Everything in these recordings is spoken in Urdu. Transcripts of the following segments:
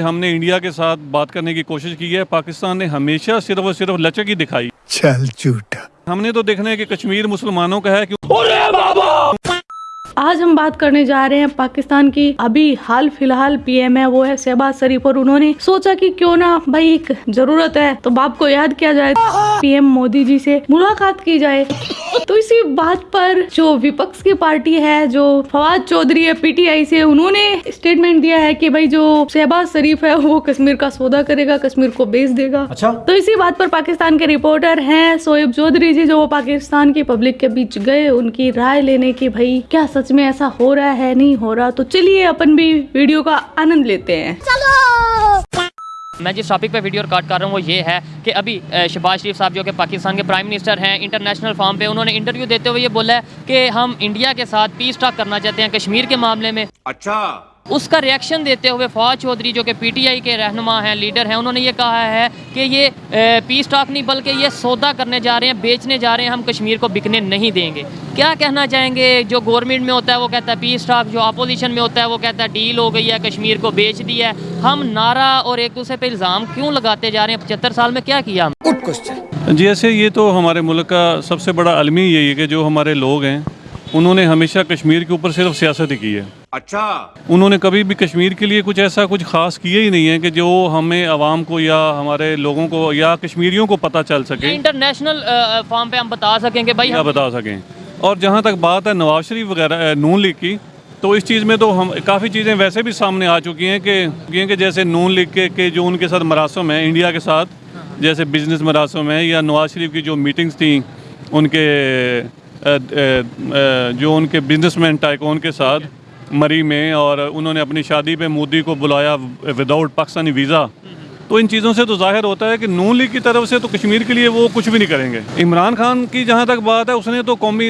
ہم نے انڈیا کے ساتھ بات کرنے کی کوشش کی ہے پاکستان نے ہمیشہ صرف اور صرف لچک ہی دکھائی۔ چل جھوٹا۔ ہم نے تو دیکھنا ہے کہ کشمیر مسلمانوں کا ہے کہ آج ہم بات کرنے جا رہے ہیں پاکستان کی۔ ابھی حال فی الحال پی ایم ہے وہ ہے شہباز شریف اور انہوں نے سوچا کہ کیوں نہ بھائی ایک ضرورت ہے تو باپ کو یاد کیا جائے۔ پی ایم مودی جی سے ملاقات کی جائے۔ اسی بات پر جو وپکس کی پارٹی ہے جو فواد چودھری ہے پی ٹی آئی سے انہوں نے اسٹیٹمنٹ دیا ہے کہ بھائی جو شہباز شریف ہے وہ کشمیر کا سودا کرے گا کشمیر کو بیچ دے گا۔ تو اسی بات پر پاکستان کے رپورٹر ہیں سویب چودھری جی جو وہ پاکستان کی پبلک کے بیچ گئے۔ ان کی رائے لینے کی بھائی کیا سچ میں ایسا ہو رہا ہے؟ نہیں ہو رہا۔ تو چلیے اپن بھی ویڈیو کا آنند لیتے ہیں۔ میں جس ٹاپک پہ ویڈیو ریکارڈ کر رہا ہوں وہ یہ ہے کہ ابھی شہباز شریف صاحب جو کہ پاکستان کے پرائم منسٹر ہیں انٹرنیشنل فارم پہ انہوں نے انٹرویو دیتے ہوئے یہ بولا ہے کہ ہم انڈیا کے ساتھ پیس ٹاک کرنا چاہتے ہیں کشمیر کے معاملے میں۔ اچھا۔ اس کا ریئیکشن دیتے ہوئے فواد چودھری جو کہ پی ٹی آئی کے رہنما ہیں لیڈر ہیں انہوں نے یہ کہا ہے کہ یہ پیس ٹاک نہیں بلکہ یہ سودا کرنے جا رہے ہیں بیچنے جا رہے ہیں ہم کشمیر کو بکنے نہیں دیں گے۔ کیا کہنا چاہیں گے؟ جو گورنمنٹ میں ہوتا ہے وہ کہتا ہے پیس ٹاک جو اپوزیشن میں ہوتا ہے وہ کہتا ہے ڈیل ہو گئی ہے کشمیر کو بیچ دیا ہے۔ ہم نعرہ اور ایک دوسرے پہ الزام کیوں لگاتے جا رہے ہیں؟ پچہتر سال میں کیا کیا ہم؟ جی ایسے یہ تو ہمارے ملک کا سب سے بڑا عالمی یہی ہے کہ جو ہمارے لوگ ہیں انہوں نے ہمیشہ کشمیر کے اوپر صرف سیاست ہی کی ہے۔ اچھا۔ انہوں نے کبھی بھی کشمیر کے لیے کچھ ایسا کچھ خاص کیا ہی نہیں ہے کہ جو ہمیں عوام کو یا ہمارے لوگوں کو یا کشمیریوں کو پتہ چل سکے۔ انٹرنیشنل فارم پہ ہم بتا سکیں کہ بھائی ہم بتا سکیں۔ اور جہاں تک بات ہے نواز شریف وغیرہ نون لیگ کی تو اس چیز میں تو ہم کافی چیزیں ویسے بھی سامنے آ چکی ہیں کہ کہ جیسے نون لیگ کے کے جو ان کے ساتھ مراسم ہیں انڈیا کے ساتھ جیسے بزنس مراسم ہیں یا نواز شریف کی جو میٹنگز تھیں ان کے جو ان کے بزنس مین ٹائکون کے ساتھ مری میں اور انہوں نے اپنی شادی پہ مودی کو بلایا وداؤٹ پاکستانی ویزا تو ان چیزوں سے تو ظاہر ہوتا ہے کہ نون لیگ کی طرف سے تو کشمیر کے لیے وہ کچھ بھی نہیں کریں گے۔ عمران خان کی جہاں تک بات ہے اس نے تو قومی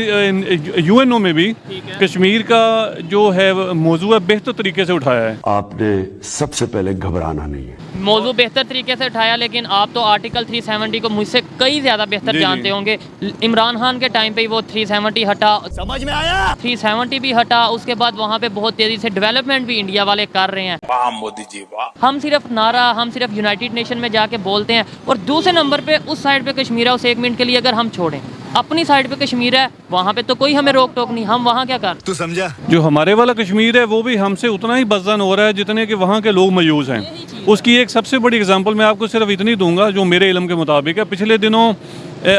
یو این او میں بھی کشمیر کا جو ہے موضوع ہے بہتر طریقے سے اٹھایا ہے۔ آپ نے سب سے پہلے گھبرانا نہیں ہے۔ موضوع بہتر طریقے سے اٹھایا لیکن آپ تو آرٹیکل 370 کو مجھ سے کئی زیادہ بہتر جی، جی۔ جانتے ہوں گے۔ عمران خان کے ٹائم پہ ہی وہ 370 ہٹا۔ سمجھ میں آیا؟ 370 بھی ہٹا۔ اس کے بعد وہاں پہ بہت تیزی سے ڈیولپمنٹ بھی انڈیا والے کر رہے ہیں۔ واہ مودی جی واہ۔ ہم صرف نعرہ ہم صرف یونائٹڈ نیشن میں جا کے بولتے ہیں اور دوسرے نمبر پہ اس سائڈ پہ کشمیر ہے اس ایک منٹ کے لیے اگر ہم چھوڑیں۔ اپنی سائڈ پہ کشمیر ہے وہاں پہ تو کوئی ہمیں روک ٹوک نہیں۔ ہم وہاں کیا کر؟ تو سمجھا۔ جو ہمارے والا کشمیر ہے وہ بھی ہم سے اتنا ہی بدزن ہو رہا ہے جتنے کہ وہاں کے لوگ میوز ہیں۔ اس کی ایک سب سے بڑی اگزامپل میں آپ کو صرف اتنی دوں گا جو میرے علم کے مطابق ہے۔ پچھلے دنوں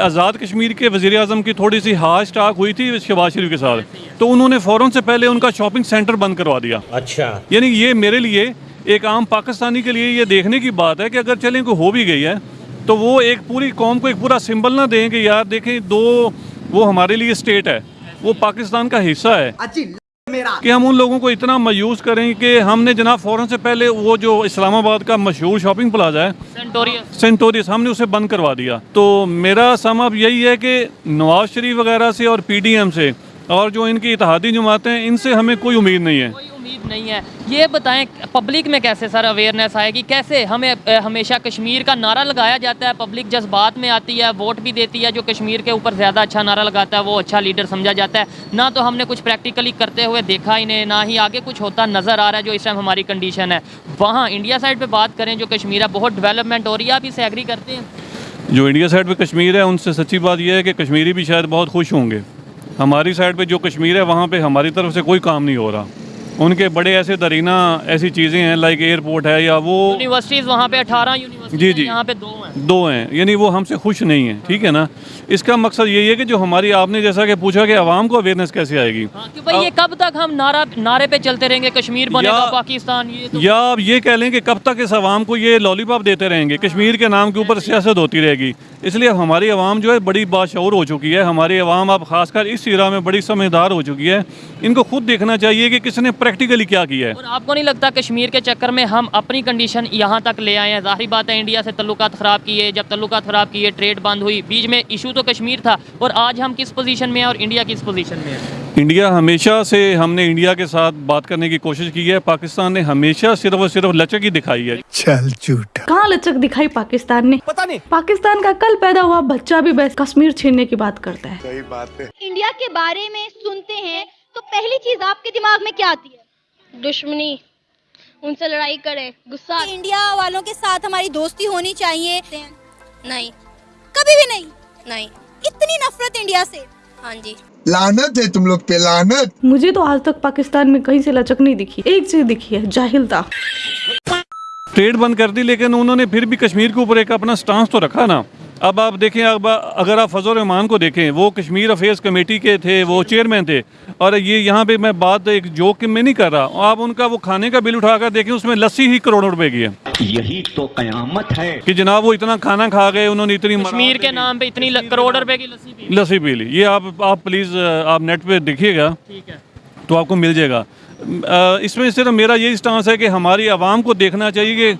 آزاد کشمیر کے وزیر اعظم کی تھوڑی سی ہاش ٹاک ہوئی تھی شہباز شریف کے ساتھ۔ تو انہوں نے فوراً سے پہلے ان کا شاپنگ سینٹر بند کروا دیا۔ اچھا۔ یعنی یہ میرے لیے ایک عام پاکستانی کے لیے یہ دیکھنے کی بات ہے کہ اگر چلیں کو ہو بھی گئی ہے تو وہ ایک پوری قوم کو ایک پورا سمبل نہ دیں کہ یار دیکھیں دو وہ ہمارے لیے اسٹیٹ ہے وہ پاکستان کا حصہ ہے۔ کہ ہم ان لوگوں کو اتنا میوز کریں کہ ہم نے جناب فوراً سے پہلے وہ جو اسلام آباد کا مشہور شاپنگ پلازا ہے سینٹوریس سینٹوریس ہم نے اسے بند کروا دیا۔ تو میرا سم اب یہی ہے کہ نواز شریف وغیرہ سے اور پی ڈی ایم سے اور جو ان کی اتحادی جماعتیں ہیں ان سے ہمیں کوئی امید نہیں ہے۔ نہیں ہے۔ یہ بتائیں پبلک میں کیسے سر اویئرنیس آئے گی؟ کیسے ہمیں ہمیشہ کشمیر کا نعرہ لگایا جاتا ہے؟ پبلک جذبات میں آتی ہے، ووٹ بھی دیتی ہے جو کشمیر کے اوپر زیادہ اچھا نعرہ لگاتا ہے، وہ اچھا لیڈر سمجھا جاتا ہے۔ نہ تو ہم نے کچھ پریکٹیکلی کرتے ہوئے دیکھا انہیں نہ ہی آگے کچھ ہوتا نظر آ رہا ہے جو اس ٹائم ہماری کنڈیشن ہے۔ وہاں انڈیا سائڈ پہ بات کریں جو کشمیر ہے، بہت ڈیولپمنٹ ہو رہی ہے، آپ اسے ایگری کرتے ہیں؟ جو انڈیا سائڈ پہ کشمیر ہے، ان سے سچی بات یہ ہے کہ کشمیری بھی شاید بہت خوش ہوں گے۔ ہماری سائڈ پہ جو کشمیر ہے، وہاں پہ ہماری طرف سے کوئی کام نہیں ہو رہا۔ ان کے بڑے ایسے درینہ ایسی چیزیں ہیں لائک ایئرپورٹ ہے یا وہ یونیورسٹیز وہاں پہ اٹھارہ یونیورسٹی جی، جی۔ یہاں پہ دو دو ہیں یعنی وہ ہم سے خوش نہیں ہیں ٹھیک ہے نا؟ اس کا مقصد یہی ہے کہ جو ہماری آپ نے جیسا کہ پوچھا کہ عوام کو اویئرنیس کیسے آئے گی؟ ہاں یہ کب تک ہم نعرہ نعرے پہ چلتے رہیں گے کشمیر بنے گا پاکستان یا آپ یہ کہہ لیں کہ کب تک اس عوام کو یہ لالی پاپ دیتے رہیں گے؟ کشمیر کے نام کے اوپر سیاست ہوتی رہے گی۔ اس لیے ہماری عوام جو ہے بڑی باشعور ہو چکی ہے۔ ہماری عوام اب خاص کر اس ایرا میں بڑی سمجھدار ہو چکی ہے۔ ان کو خود دیکھنا چاہیے کہ کس نے پریکٹیکلی کیا کیا ہے۔ اور آپ کو نہیں لگتا کشمیر کے چکر میں ہم اپنی کنڈیشن یہاں تک لے آئے ہیں؟ ظاہری بات ہے انڈیا سے تعلقات خراب کیے جب تعلقات خراب کیے ٹریڈ بند ہوئی۔ بیچ میں ایشو تو کشمیر تھا اور آج ہم کس پوزیشن میں ہیں اور انڈیا کس پوزیشن میں ہے انڈیا ہمیشہ سے ہم نے انڈیا کے ساتھ بات کرنے کی کوشش کی ہے۔ پاکستان نے ہمیشہ صرف اور صرف لچک ہی دکھائی ہے۔ چل جھوٹا کہاں لچک دکھائی پاکستان نے؟ پتا نہیں۔ پاکستان کا کل پیدا ہوا بچہ بھی بس کشمیر چھیننے کی بات کرتا ہے۔ انڈیا کے بارے میں سنتے ہیں تو پہلی چیز آپ کے دماغ میں کیا آتی ہے؟ دشمنی۔ ان سے لڑائی کرے غصہ۔ انڈیا والوں کے ساتھ ہماری دوستی ہونی چاہیے۔ نہیں۔ کبھی بھی نہیں۔ نہیں۔ اتنی نفرت انڈیا سے۔ ہاں جی۔ لانت ہے تم لوگ پہ لانت مجھے تو آج تک پاکستان میں کہیں سے لچک نہیں دکھی۔ ایک چیز دکھی ہے جاہل تھا۔ ٹریڈ بند کر دی لیکن انہوں نے پھر بھی کشمیر کے اوپر ایک اپنا سٹانس تو رکھا نا۔ اب آپ دیکھیں اب اگر آپ فضل رحمان کو دیکھیں وہ کشمیر افیئرس کمیٹی کے تھے وہ چیئرمین تھے اور یہ یہاں پہ میں بات ایک جوک میں نہیں کر رہا آپ ان کا وہ کھانے کا بل اٹھا کر دیکھیں اس میں لسی ہی کروڑوں روپے کی ہے۔ یہی تو قیامت ہے۔ کہ جناب وہ اتنا کھانا کھا گئے انہوں نے اتنی کشمیر کے نام پہ اتنی کروڑ روپے کی لسی پی لی۔ یہ آپ آپ پلیز آپ نیٹ پہ دیکھیے گا۔ تو آپ کو مل جائے گا۔ اس میں صرف میرا یہی اسٹانس ہے کہ ہماری عوام کو دیکھنا چاہیے۔ کہ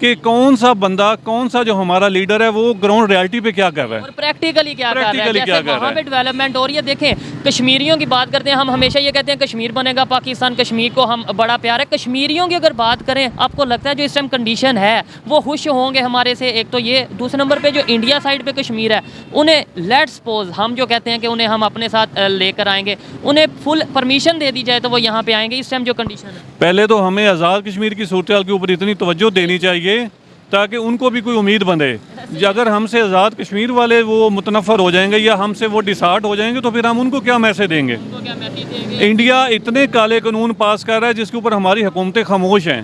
کہ کون سا بندہ کون سا جو ہمارا لیڈر ہے وہ گراؤنڈ ریالٹی پہ کیا کہہ رہا ہے؟ اور پریکٹیکلی کیا کہہ رہا ہے؟ جیسے وہاں پہ ڈیولپمنٹ ہو رہی ہے دیکھیں کشمیریوں کی بات کرتے ہیں، ہم ہمیشہ یہ کہتے ہیں کشمیر بنے گا، پاکستان، کشمیر کو ہم بڑا پیار ہے۔ کشمیریوں کی اگر بات کریں، آپ کو لگتا ہے جو اس ٹائم کنڈیشن ہے، وہ خوش ہوں گے ہمارے سے۔ ایک تو یہ، دوسرے نمبر پہ جو انڈیا سائڈ پہ کشمیر ہے، انہیں لیٹ سپوز ہم جو کہتے ہیں کہ انہیں ہم اپنے ساتھ لے کر آئیں گے۔ انہیں فل پرمیشن دے دی جائے تو وہ یہاں پہ آئیں گے۔ اس ٹائم جو کنڈیشن ہے۔ پہلے تو ہمیں آزاد کشمیر کی صورتحال کے اوپر اتنی توجہ دینی چاہیے۔ تاکہ ان کو بھی کوئی امید بندے اگر ہم سے آزاد کشمیر والے وہ متنفر ہو جائیں گے یا ہم سے وہ ڈسارٹ ہو جائیں گے تو پھر ہم ان کو کیا میسج دیں گے؟ انڈیا اتنے کالے قانون پاس کر رہا ہے جس کے اوپر ہماری حکومتیں خاموش ہیں۔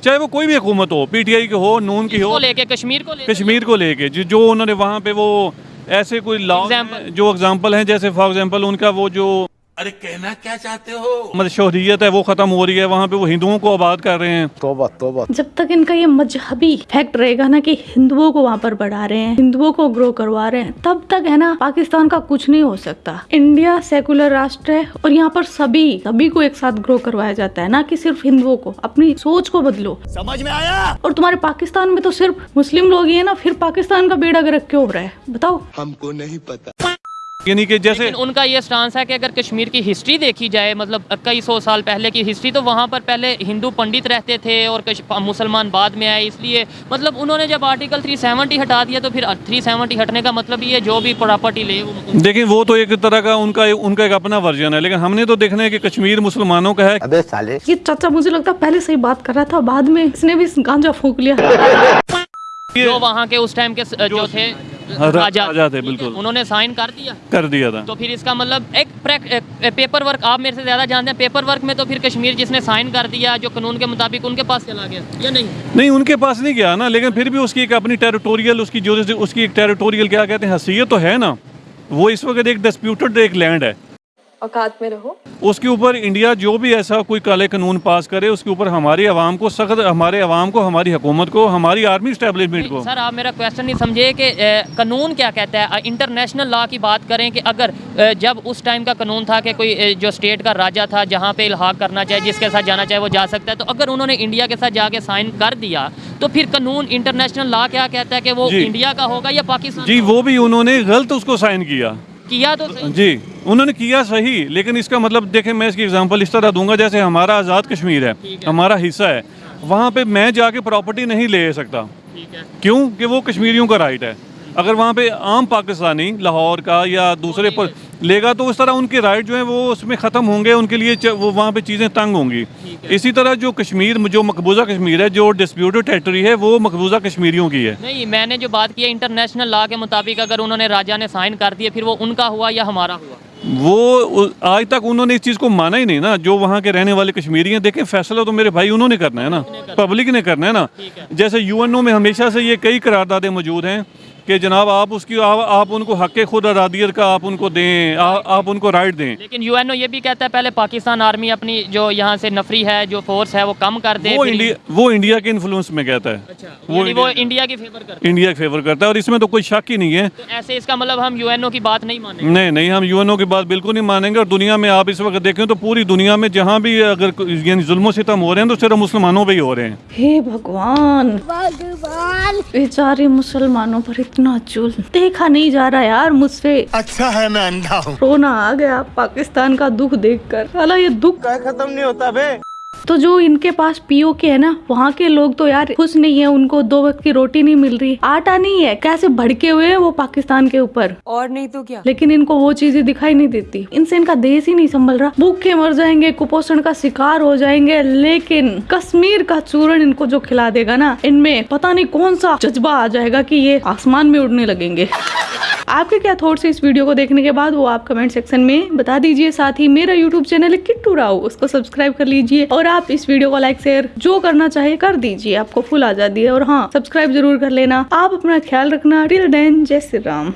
چاہے وہ کوئی بھی حکومت ہو پی ٹی آئی کی ہو نون کی ہو کشمیر کو کشمیر کو لے کے۔ جو انہوں نے وہاں پہ وہ ایسے کوئی لا جو اگزامپل ہیں جیسے فار ایگزامپل ان کا وہ جو ارے کہنا کیا چاہتے ہو؟ مطلب شہریت ہے وہ ختم ہو رہی ہے وہاں پہ وہ ہندوؤں کو آباد کر رہے ہیں۔ توبہ توبہ۔ جب تک ان کا یہ مذہبی فیکٹ رہے گا نا کہ ہندوؤں کو وہاں پر بڑھا رہے ہیں ہندوؤں کو گرو کروا رہے ہیں تب تک ہے نا پاکستان کا کچھ نہیں ہو سکتا۔ انڈیا سیکولر راشٹر ہے اور یہاں پر سبھی سبھی کو ایک ساتھ گرو کروایا جاتا ہے نا کہ صرف ہندوؤں کو اپنی سوچ کو بدلو۔ سمجھ میں آیا؟ اور تمہارے پاکستان میں تو صرف مسلم لوگ ہی ہیں نا پھر پاکستان کا بیڑا گرک کیوں ہو رہا ہے؟ بتاؤ۔ ہم کو نہیں پتا۔ یعنی کہ جیسے ان کا یہ سٹانس ہے کہ اگر کشمیر کی ہسٹری دیکھی جائے مطلب کئی سو سال پہلے کی ہسٹری تو وہاں پر پہلے ہندو پنڈت رہتے تھے اور مسلمان بعد میں آئے۔ اس لیے مطلب انہوں نے جب آرٹیکل 370 ہٹا دیا تو پھر 370 ہٹنے کا مطلب یہ جو بھی پراپرٹی لے دیکھیں وہ تو ایک طرح کا ان کا ان کا ایک اپنا ورژن ہے۔ لیکن ہم نے تو دیکھنا ہے کہ کشمیر مسلمانوں کا ہے۔ ابے سالے۔ یہ چچا مجھے لگتا پہلے سے ہی بات کر رہا تھا بعد میں اس نے بھی گانجا پھونک لیا۔ جو وہاں کے اس ٹائم کے جو تھے ہاں، راجہ بالکل۔ انہوں نے سائن کر دیا۔ کر دیا تھا۔ تو پھر اس کا مطلب ایک پیپر ورک آپ میرے سے زیادہ جانتے ہیں پیپر ورک میں تو پھر کشمیر جس نے سائن کر دیا جو قانون کے مطابق ان کے پاس چلا گیا یا نہیں؟ نہیں ان کے پاس نہیں گیا نا لیکن پھر بھی اس کی ایک اپنی ٹیریٹوریل اس کی جو اس کی ایک ٹیریٹوریل کیا کہتے ہیں حیثیت تو ہے نا۔ وہ اس وقت ایک ڈسپیوٹڈ ایک لینڈ ہے۔ اوقات میں رہو۔ اس کے اوپر انڈیا جو بھی ایسا کوئی کالے قانون پاس کرے اس کے اوپر ہماری عوام کو سخت ہمارے عوام کو ہماری حکومت کو ہماری آرمی اسٹیبلشمنٹ کو۔ سر آپ میرا کویشچن نہیں سمجھے کہ قانون کیا کہتا ہے؟ انٹرنیشنل لا کی بات کریں کہ اگر جب اس ٹائم کا قانون تھا کہ کوئی جو اسٹیٹ کا راجہ تھا جہاں پہ الحاق کرنا چاہے جس کے ساتھ جانا چاہے وہ جا سکتا ہے تو اگر انہوں نے انڈیا کے ساتھ جا کے سائن کر دیا تو پھر قانون انٹرنیشنل لا کیا کہتا ہے کہ وہ جی۔ انڈیا کا ہوگا یا پاکستان جی وہ بھی انہوں نے غلط اس کو سائن کیا۔ کیا تو جی۔ انہوں نے کیا صحیح لیکن اس کا مطلب دیکھیں میں اس کی اگزامپل اس طرح دوں گا جیسے ہمارا آزاد کشمیر ہے ہمارا حصہ ہے۔ وہاں پہ میں جا کے پراپرٹی نہیں لے سکتا۔ کیوں؟ کہ وہ کشمیریوں کا رائٹ ہے۔ اگر وہاں پہ عام پاکستانی لاہور کا یا دوسرے جی۔ پر لے گا تو اس طرح ان کے رائٹ جو ہیں وہ اس میں ختم ہوں گے ان کے لیے وہ وہاں پہ چیزیں تنگ ہوں گی۔ اسی طرح جو کشمیر جو مقبوضہ کشمیر ہے جو ڈسپیوٹڈ ٹریٹری ہے وہ مقبوضہ کشمیریوں کی ہے۔ نہیں میں نے جو بات کی ہے انٹرنیشنل لا کے مطابق اگر انہوں نے راجہ نے سائن کر دیا پھر وہ ان کا ہوا یا ہمارا ہوا؟ وہ آج تک انہوں نے اس چیز کو مانا ہی نہیں نا۔ جو وہاں کے رہنے والے کشمیری ہیں دیکھیں فیصلہ تو میرے بھائی انہوں نے کرنا ہے نا۔ پبلک نے کرنا ہے۔ نا۔ جیسے یو این او میں ہمیشہ سے یہ کئی قراردادیں موجود ہیں۔ کہ جناب آپ اس کی آپ ان کو حق خود ارادیت کا آپ ان کو دیں آپ ان کو رائٹ دیں۔ لیکن یو این او یہ بھی کہتا ہے پہلے پاکستان آرمی اپنی جو یہاں سے نفری ہے جو فورس ہے وہ کم کر دیں وہ انڈیا کے انفلوئنس میں کہتا ہے۔ اچھا، یعنی وہ انڈیا کی فیور کرتا ہے۔ انڈیا کی فیور کرتا ہے اور اس میں تو کوئی شک ہی نہیں ہے۔ ایسے اس کا مطلب ہم یو این او کی بات نہیں مانیں گے۔ نہیں نہیں ہم یو این او کی بات بالکل نہیں مانیں گے اور دنیا میں آپ اس وقت دیکھیں تو پوری دنیا میں جہاں بھی اگر یعنی ظلم و ستم ہو رہے ہیں تو صرف مسلمانوں پہ ہی ہو رہے ہیں۔ بھگوان۔ بیچارے مسلمانوں پر اتنے اتنا چول دیکھا نہیں جا رہا یار مجھ سے۔ اچھا ہے میں اندھا ہوں۔ رونا آ گیا پاکستان کا دکھ دیکھ کر۔ حالا یہ دکھ ختم نہیں ہوتا بے؟ تو جو ان کے پاس پی او کے ہے نا وہاں کے لوگ تو یار خوش نہیں ہے ان کو دو وقت کی روٹی نہیں مل رہی۔ آٹا نہیں ہے کیسے بھڑکے ہوئے ہیں وہ پاکستان کے اوپر؟ اور نہیں تو کیا؟ لیکن ان کو وہ چیزیں دکھائی نہیں دیتی۔ ان سے ان کا دیش ہی نہیں سنبھل رہا۔ بھوکے مر جائیں گے کپوشن کا شکار ہو جائیں گے۔ لیکن کشمیر کا چورن ان کو جو کھلا دے گا نا ان میں پتا نہیں کون سا جذبہ آ جائے گا کہ یہ آسمان میں اڑنے لگیں گے۔ آپ کے کیا تھوٹس اس ویڈیو کو دیکھنے کے بعد؟ وہ آپ کمنٹ سیکشن میں بتا دیجیے ساتھ ہی میرا یوٹیوب چینل ہے کٹو راؤ اس کو سبسکرائب کر لیجیے اور اور آپ اس ویڈیو کو لائک شیئر جو کرنا چاہے کر دیجیے آپ کو فل آزادی ہے اور ہاں سبسکرائب ضرور کر لینا۔ آپ اپنا خیال رکھنا۔ ٹل دین جے شری رام